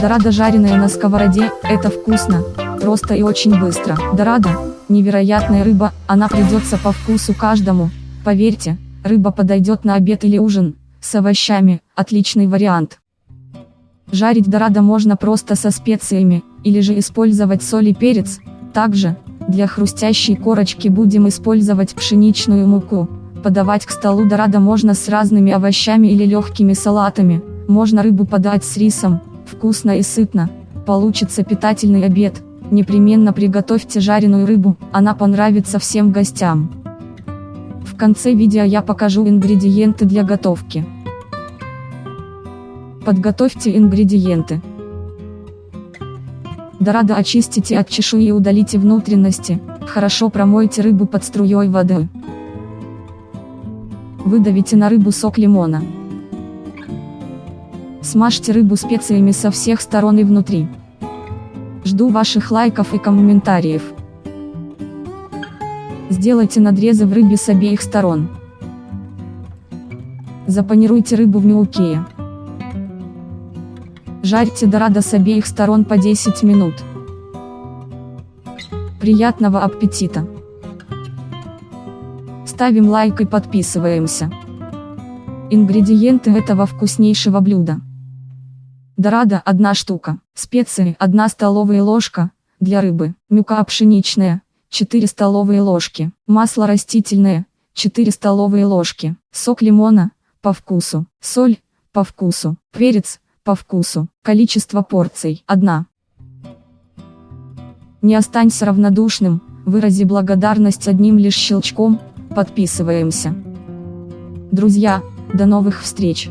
Дорадо жареная на сковороде, это вкусно, просто и очень быстро. Дорадо, невероятная рыба, она придется по вкусу каждому, поверьте, рыба подойдет на обед или ужин, с овощами, отличный вариант. Жарить дорадо можно просто со специями, или же использовать соль и перец, также, для хрустящей корочки будем использовать пшеничную муку. Подавать к столу дорадо можно с разными овощами или легкими салатами, можно рыбу подать с рисом, вкусно и сытно, получится питательный обед, непременно приготовьте жареную рыбу, она понравится всем гостям. В конце видео я покажу ингредиенты для готовки. Подготовьте ингредиенты. Дорадо очистите от чешуи и удалите внутренности, хорошо промойте рыбу под струей воды. Выдавите на рыбу сок лимона. Смажьте рыбу специями со всех сторон и внутри. Жду ваших лайков и комментариев. Сделайте надрезы в рыбе с обеих сторон. Запанируйте рыбу в мелкие. Жарьте дорадо с обеих сторон по 10 минут. Приятного аппетита! Ставим лайк и подписываемся. Ингредиенты этого вкуснейшего блюда. Дорадо – 1 штука, специи – 1 столовая ложка, для рыбы, мука пшеничная – 4 столовые ложки, масло растительное – 4 столовые ложки, сок лимона – по вкусу, соль – по вкусу, перец – по вкусу, количество порций – 1. Не останься равнодушным, вырази благодарность одним лишь щелчком, подписываемся. Друзья, до новых встреч!